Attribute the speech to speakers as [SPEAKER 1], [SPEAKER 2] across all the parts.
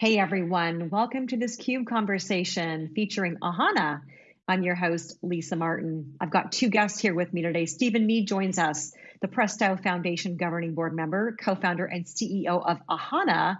[SPEAKER 1] Hey everyone, welcome to this CUBE conversation featuring Ahana. I'm your host, Lisa Martin. I've got two guests here with me today. Stephen Mih joins us, the Presto Foundation Governing Board member, co-founder and CEO of Ahana,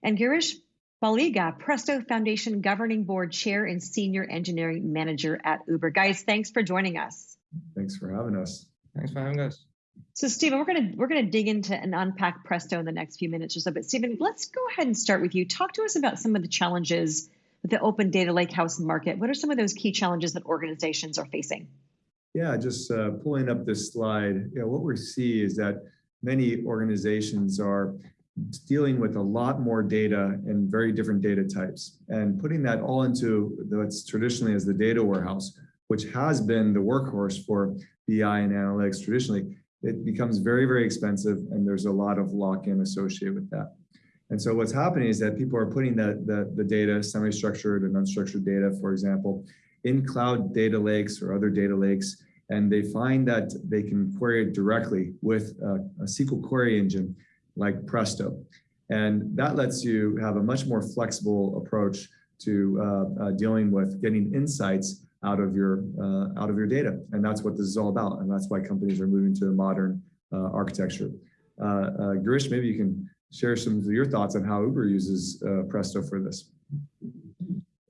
[SPEAKER 1] and Girish Baliga, Presto Foundation Governing Board Chair and Senior Engineering Manager at Uber. Guys, thanks for joining us.
[SPEAKER 2] Thanks for having us.
[SPEAKER 3] Thanks for having us.
[SPEAKER 1] So Stephen, we're gonna we're gonna dig into and unpack Presto in the next few minutes or so. But Stephen, let's go ahead and start with you. Talk to us about some of the challenges with the open data lakehouse market. What are some of those key challenges that organizations are facing?
[SPEAKER 2] Yeah, just uh, pulling up this slide. Yeah, what we see is that many organizations are dealing with a lot more data and very different data types and putting that all into what's traditionally as the data warehouse, which has been the workhorse for BI and analytics traditionally, it becomes very, very expensive and there's a lot of lock-in associated with that. And so what's happening is that people are putting the, the, the data, semi-structured and unstructured data, for example, in cloud data lakes or other data lakes, and they find that they can query it directly with a, a SQL query engine like Presto. And that lets you have a much more flexible approach to uh, uh, dealing with getting insights out of your uh, out of your data, and that's what this is all about, and that's why companies are moving to a modern uh, architecture. Uh, uh, Girish, maybe you can share some of your thoughts on how Uber uses Presto for this.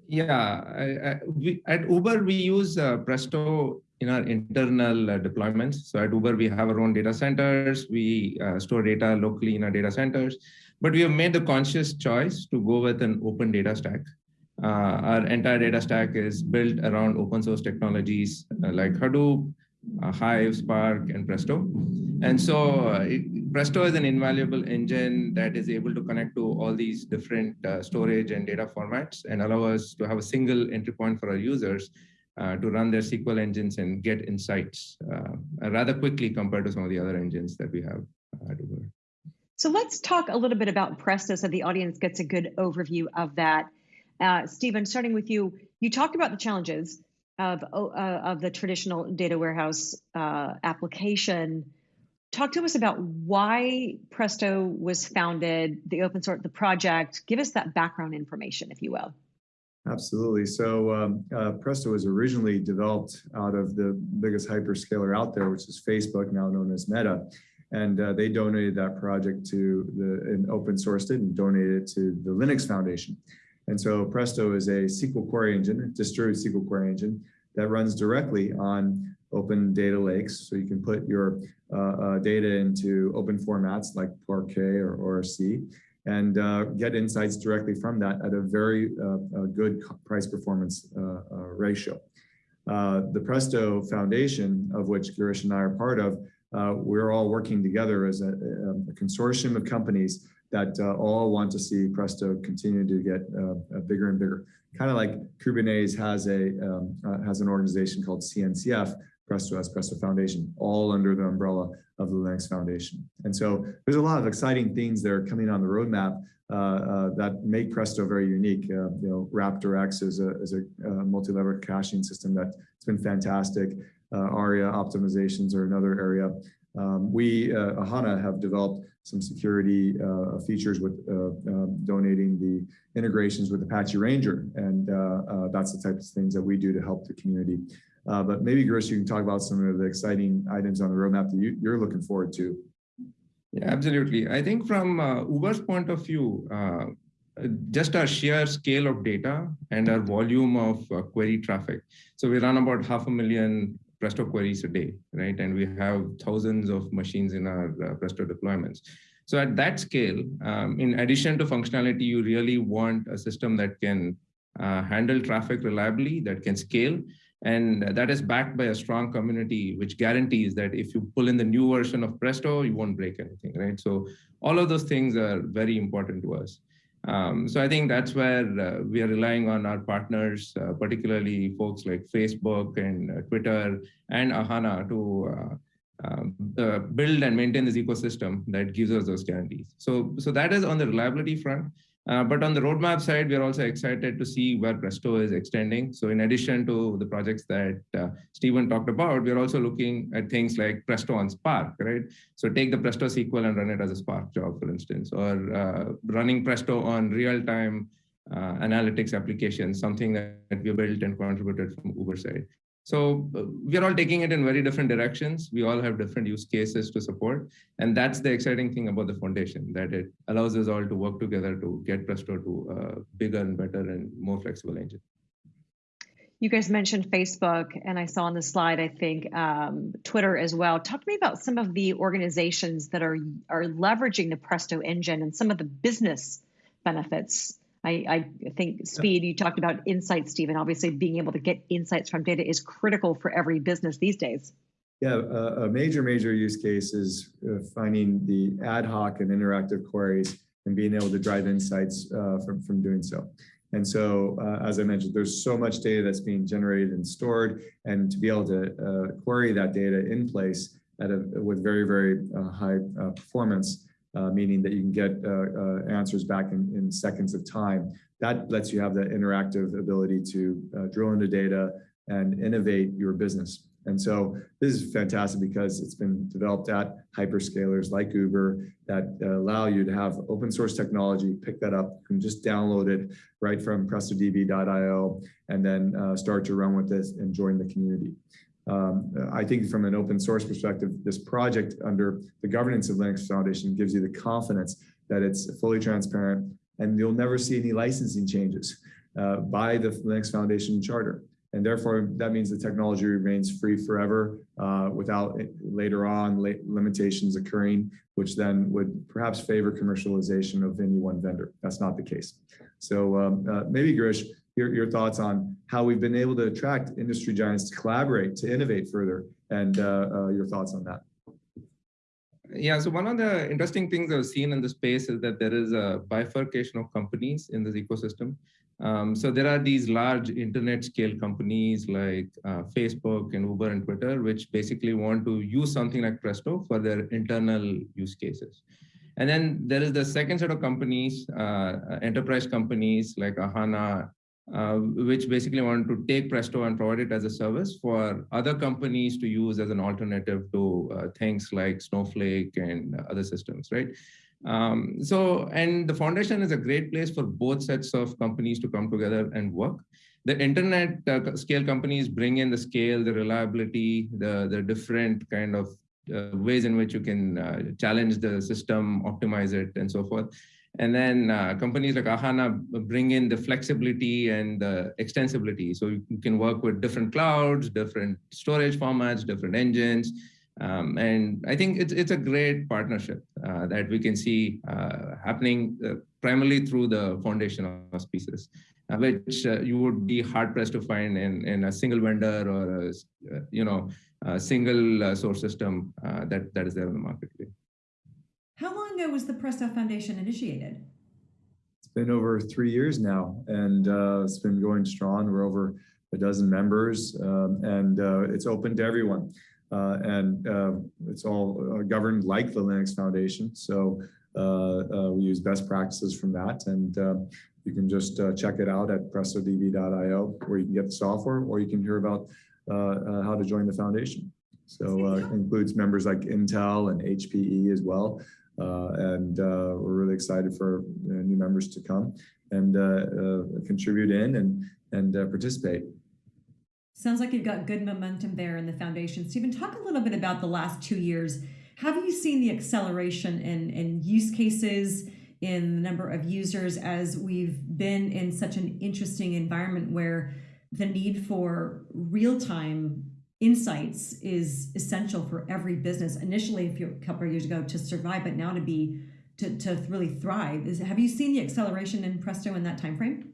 [SPEAKER 3] Yeah, I, I, we, at Uber we use Presto in our internal uh, deployments. So at Uber, we have our own data centers. We uh, store data locally in our data centers, but we have made the conscious choice to go with an open data stack. Uh, our entire data stack is built around open source technologies uh, like Hadoop, uh, Hive, Spark, and Presto. And so it, Presto is an invaluable engine that is able to connect to all these different storage and data formats and allow us to have a single entry point for our users uh, to run their SQL engines and get insights uh, rather quickly compared to some of the other engines that we have at.
[SPEAKER 1] So let's talk a little bit about Presto so the audience gets a good overview of that. Uh, Stephen, starting with you, you talked about the challenges of, uh, of the traditional data warehouse uh, application. Talk to us about why Presto was founded, the open source, the project. Give us that background information, if you will.
[SPEAKER 2] Absolutely. So um, uh, Presto was originally developed out of the biggest hyperscaler out there, which is Facebook, now known as Meta. And uh, they donated that project to the, and open sourced it and donated it to the Linux Foundation. And so Presto is a SQL query engine, a distributed SQL query engine that runs directly on open data lakes. So you can put your uh, uh data into open formats like Parquet or ORC and uh, get insights directly from that at a very uh, good price performance uh, uh, ratio. The Presto Foundation, of which Girish and I are part of, we're all working together as a, a consortium of companies that all want to see Presto continue to get bigger and bigger. Kind of like Kubernetes has a um, has an organization called CNCF, Presto as Presto Foundation, all under the umbrella of the Linux Foundation. And so there's a lot of exciting things that are coming on the roadmap uh, uh, that make Presto very unique. Uh, you know, RaptorX is a, is a uh, multi-level caching system that's been fantastic. Uh, ARIA optimizations are another area. Um, we, uh, Ahana, have developed some security features with donating the integrations with Apache Ranger. And that's the types of things that we do to help the community. Uh, but maybe, Girish, you can talk about some of the exciting items on the roadmap that you, are looking forward to.
[SPEAKER 3] Yeah, absolutely. I think from uh, Uber's point of view, uh, just our sheer scale of data and our volume of uh, query traffic. So we run about half a million Presto queries a day, right? And we have thousands of machines in our uh, Presto deployments. So at that scale, um, in addition to functionality, you really want a system that can uh, handle traffic reliably, that can scale, and that is backed by a strong community, which guarantees that if you pull in the new version of Presto, you won't break anything, right? So all of those things are very important to us. Um, so I think that's where uh, we are relying on our partners, uh, particularly folks like Facebook and uh, Twitter and Ahana to uh, um, uh, build and maintain this ecosystem that gives us those guarantees. So, so that is on the reliability front. Uh, but on the roadmap side, we're also excited to see where Presto is extending. So in addition to the projects that uh, Stephen talked about, we're also looking at things like Presto on Spark, right? So take the Presto SQL and run it as a Spark job, for instance, or uh, running Presto on real-time uh, analytics applications, something that we built and contributed from Uber side. So uh, we're all taking it in very different directions. We all have different use cases to support. And that's the exciting thing about the foundation, that it allows us all to work together to get Presto to a bigger and better and more flexible engine.
[SPEAKER 1] You guys mentioned Facebook, and I saw on the slide, I think, um, Twitter as well. Talk to me about some of the organizations that are, are leveraging the Presto engine and some of the business benefits I, I think speed, you talked about insights, Stephen. Obviously, being able to get insights from data is critical for every business these days.
[SPEAKER 2] Yeah, a, a major, major use case is uh, finding the ad hoc and interactive queries and being able to drive insights uh, from, from doing so. And so, uh, as I mentioned, there's so much data that's being generated and stored, and to be able to uh, query that data in place at a, with very, very uh, high uh, performance meaning that you can get uh, uh, answers back in, in, seconds of time. That lets you have the interactive ability to uh, drill into data and innovate your business. And so this is fantastic because it's been developed at hyperscalers like Uber that allow you to have open source technology, pick that up, and just download it right from prestodb.io and then uh, start to run with this and join the community. Um, I think from an open source perspective, this project under the governance of Linux Foundation gives you the confidence that it's fully transparent and you'll never see any licensing changes uh, by the Linux Foundation charter. And therefore, that means the technology remains free forever uh, without later on limitations occurring, which then would perhaps favor commercialization of any one vendor. That's not the case. So um, uh, maybe Girish, your, your thoughts on how we've been able to attract industry giants to collaborate, to innovate further, and uh, uh, your thoughts on that.
[SPEAKER 3] Yeah, so one of the interesting things I've seen in the space is that there is a bifurcation of companies in this ecosystem. Um, so there are these large internet scale companies like uh, Facebook and Uber and Twitter, which basically want to use something like Presto for their internal use cases. And then there is the second set of companies, uh, enterprise companies like Ahana uh, which basically want to take Presto and provide it as a service for other companies to use as an alternative to uh, things like Snowflake and other systems, right? Um, so, and the foundation is a great place for both sets of companies to come together and work. The internet uh, scale companies bring in the scale, the reliability, the, the different kind of uh, ways in which you can uh, challenge the system, optimize it, and so forth. And then uh, companies like Ahana bring in the flexibility and the extensibility. So you can work with different clouds, different storage formats, different engines. Um, and I think it's, it's a great partnership uh, that we can see uh, happening uh, primarily through the foundation of pieces, uh, which uh, you would be hard pressed to find in, in a single vendor or a, you know, a single source system that, that is there in the market today.
[SPEAKER 4] How long ago was the Presto Foundation initiated?
[SPEAKER 2] It's been over three years now, and uh, it's been going strong. We're over a dozen members, um, and uh, it's open to everyone. Uh, and uh, it's all uh, governed like the Linux Foundation. So uh, we use best practices from that, and you can just check it out at prestodb.io, where you can get the software, or you can hear about how to join the foundation. So uh, includes members like Intel and HPE as well. Uh, and uh, we're really excited for new members to come and contribute in and, and participate.
[SPEAKER 4] Sounds like you've got good momentum there in the foundation. Stephen, talk a little bit about the last two years. Have you seen the acceleration in, in use cases, in the number of users as we've been in such an interesting environment where the need for real-time insights is essential for every business. Initially, if you're a couple of years ago to survive, but now to be to, to really thrive. Is have you seen the acceleration in Presto in that time frame?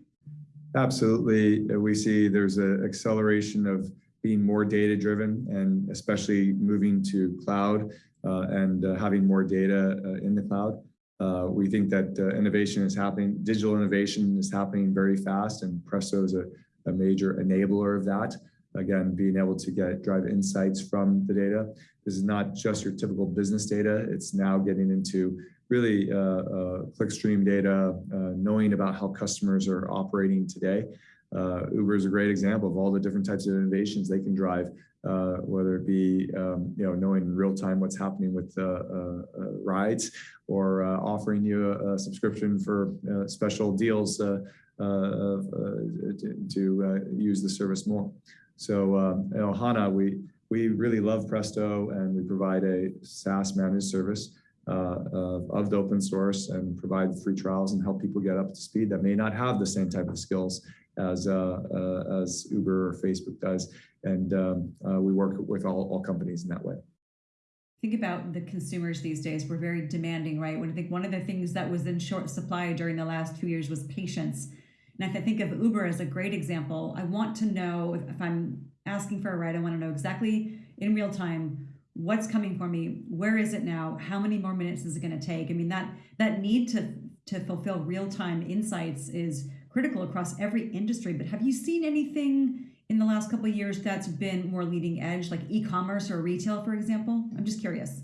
[SPEAKER 2] Absolutely. We see there's an acceleration of being more data driven and especially moving to cloud uh, and uh, having more data uh, in the cloud. Uh, we think that uh, innovation is happening, digital innovation is happening very fast and Presto is a, a major enabler of that. Again, being able to get drive insights from the data. This is not just your typical business data. It's now getting into really uh, uh, clickstream data, uh, knowing about how customers are operating today. Uh, Uber is a great example of all the different types of innovations they can drive, uh, whether it be um, you know knowing in real time what's happening with uh, rides, or offering you a, a subscription for special deals to, to use the service more. So um, at Ahana, we we really love Presto, and we provide a SaaS managed service uh, of the open source and provide free trials and help people get up to speed that may not have the same type of skills as uh, uh, as Uber or Facebook does. And um, uh, we work with all, all companies in that way.
[SPEAKER 4] Think about the consumers these days. We're very demanding, right? When I think one of the things that was in short supply during the last two years was patience. And if I think of Uber as a great example, I want to know if, if I'm asking for a ride, I want to know exactly in real time what's coming for me where is it now how many more minutes is it going to take? I mean that that need to to fulfill real-time insights is critical across every industry. But have you seen anything in the last couple of years that's been more leading edge like e-commerce or retail for example? I'm just curious.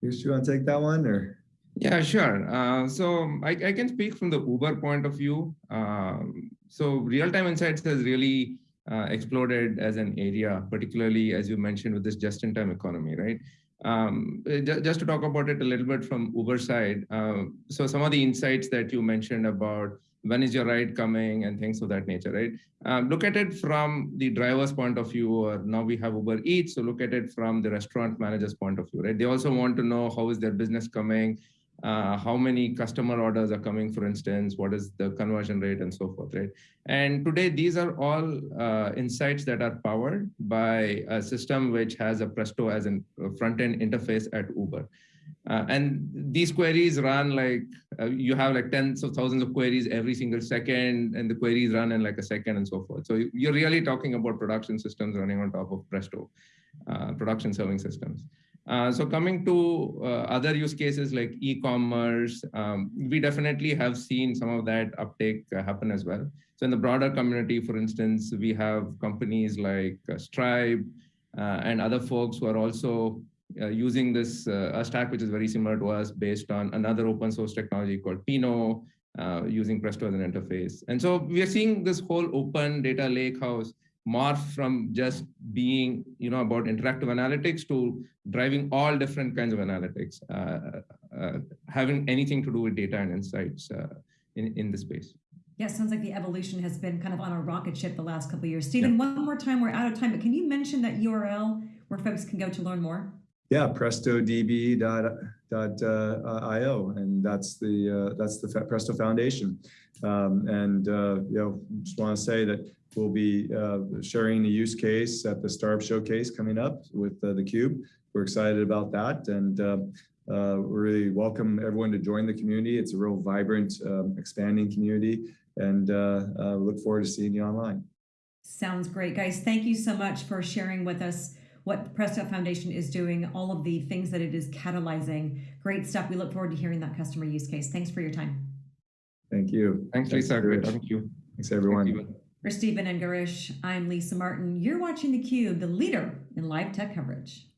[SPEAKER 2] You want to take that one or
[SPEAKER 3] yeah, sure. Uh, so I, I, can speak from the Uber point of view. Um, so real-time insights has really uh, exploded as an area, particularly as you mentioned with this just-in-time economy, right? Um, just to talk about it a little bit from Uber side. Uh, so some of the insights that you mentioned about when is your ride coming and things of that nature, right? Um, look at it from the driver's point of view, or now we have Uber Eats, so look at it from the restaurant manager's point of view, right? They also want to know how is their business coming, uh, how many customer orders are coming, for instance, what is the conversion rate and so forth, right? And today, these are all uh, insights that are powered by a system which has a Presto as a front-end interface at Uber. Uh, and these queries run like, uh, you have like tens of thousands of queries every single second, and the queries run in like a second and so forth. So you're really talking about production systems running on top of Presto, uh, production serving systems. Uh, so coming to uh, other use cases like e-commerce, um, we definitely have seen some of that uptake uh, happen as well. So in the broader community, for instance, we have companies like uh, Stripe uh, and other folks who are also using this a stack which is very similar to us based on another open source technology called Pinot, using Presto as an interface. And so we are seeing this whole open data lakehouse morph from just being you know about interactive analytics to driving all different kinds of analytics uh, uh, having anything to do with data and insights uh, in in the space.
[SPEAKER 4] Yeah sounds like the evolution has been kind of on a rocket ship the last couple of years. Stephen yeah. one more time we're out of time but can you mention that url where folks can go to learn more
[SPEAKER 2] yeah prestodb.io uh, and that's the uh, that's the presto foundation um, and uh, you know just want to say that We'll be sharing the use case at the Startup Showcase coming up with uh, theCUBE. We're excited about that and uh, really welcome everyone to join the community. It's a real vibrant, um, expanding community and uh, uh, look forward to seeing you online.
[SPEAKER 4] Sounds great. Guys, thank you so much for sharing with us what the Presto Foundation is doing, all of the things that it is catalyzing. Great stuff. We look forward to hearing that customer use case. Thanks for your time.
[SPEAKER 2] Thank you.
[SPEAKER 3] Thanks, Lisa. Great talking to you.
[SPEAKER 2] Thanks, everyone. Thank
[SPEAKER 4] for Stephen and Girish, I'm Lisa Martin. You're watching theCUBE, the leader in live tech coverage.